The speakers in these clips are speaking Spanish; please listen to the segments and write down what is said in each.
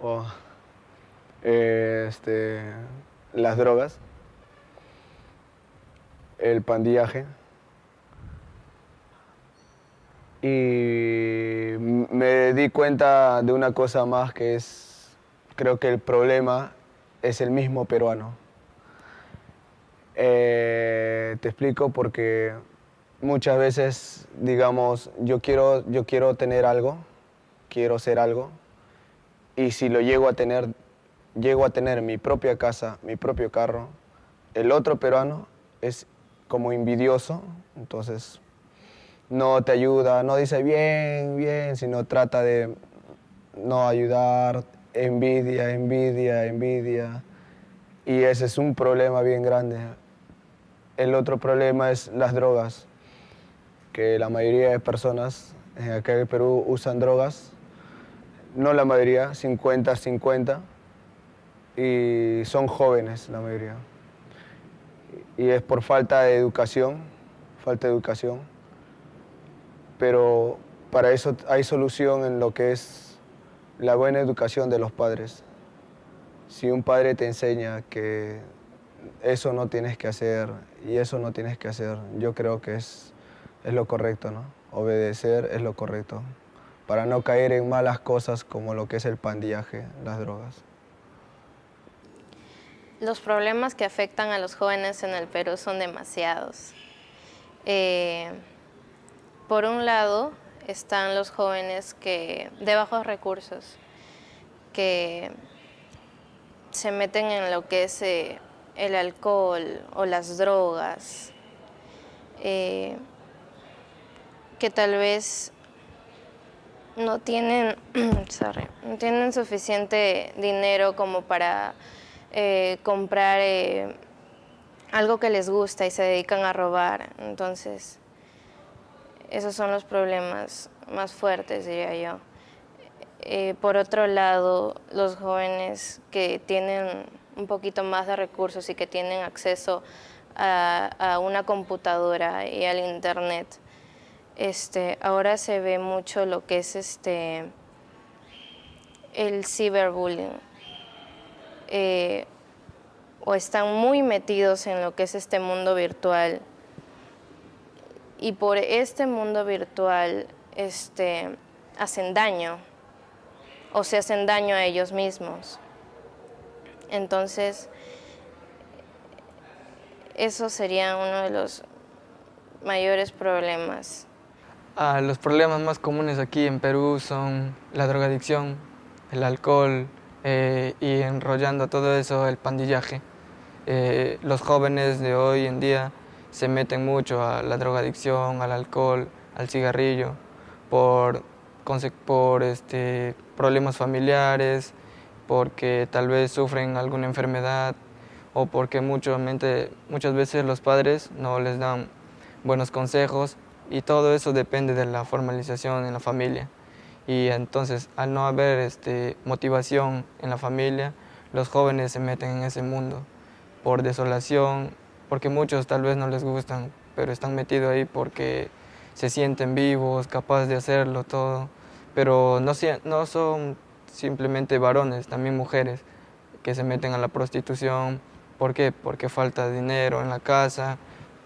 o este, las drogas, el pandillaje y me di cuenta de una cosa más que es, creo que el problema es el mismo peruano. Eh, te explico porque muchas veces, digamos, yo quiero, yo quiero tener algo, quiero ser algo, y si lo llego a tener, llego a tener mi propia casa, mi propio carro, el otro peruano es como envidioso, entonces no te ayuda, no dice bien, bien, sino trata de no ayudar, envidia, envidia, envidia. Y ese es un problema bien grande. El otro problema es las drogas, que la mayoría de personas en el Perú usan drogas, no la mayoría, 50-50, y son jóvenes la mayoría. Y es por falta de educación, falta de educación pero para eso hay solución en lo que es la buena educación de los padres. Si un padre te enseña que eso no tienes que hacer y eso no tienes que hacer, yo creo que es, es lo correcto, ¿no? Obedecer es lo correcto, para no caer en malas cosas como lo que es el pandillaje, las drogas. Los problemas que afectan a los jóvenes en el Perú son demasiados. Eh, por un lado están los jóvenes que de bajos recursos, que se meten en lo que es eh, el alcohol o las drogas, eh, que tal vez no tienen, no tienen suficiente dinero como para eh, comprar algo que les gusta y se dedican a robar. Entonces, esos son los problemas más fuertes, diría yo. Eh, por otro lado, los jóvenes que tienen un poquito más de recursos y que tienen acceso a, una computadora y al internet, este, ahora se ve mucho lo que es este, el ciberbullying. Eh, o están muy metidos en lo que es este mundo virtual y por este mundo virtual este, hacen daño o se hacen daño a ellos mismos. Entonces, eso sería uno de los mayores problemas. Ah, los problemas más comunes aquí en Perú son la drogadicción, el alcohol eh, y enrollando todo eso el pandillaje. Eh, los jóvenes de hoy en día se meten mucho a la drogadicción, al alcohol, al cigarrillo, por, por este, problemas familiares, porque tal vez sufren alguna enfermedad o porque mucho, muchas veces los padres no les dan buenos consejos y todo eso depende de la formalización en la familia. Y entonces, al no haber este, motivación en la familia, los jóvenes se meten en ese mundo por desolación, porque muchos tal vez no les gustan, pero están metidos ahí porque se sienten vivos, capaces de hacerlo todo, pero no, no son simplemente varones, también mujeres que se meten a la prostitución. ¿Por qué? Porque falta dinero en la casa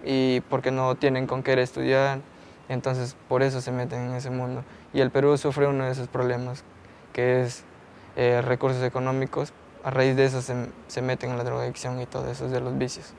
y porque no tienen con qué estudiar, entonces por eso se meten en ese mundo. Y el Perú sufre uno de esos problemas, que es eh, recursos económicos, a raíz de eso se, se meten en la drogadicción y todo eso, de los vicios.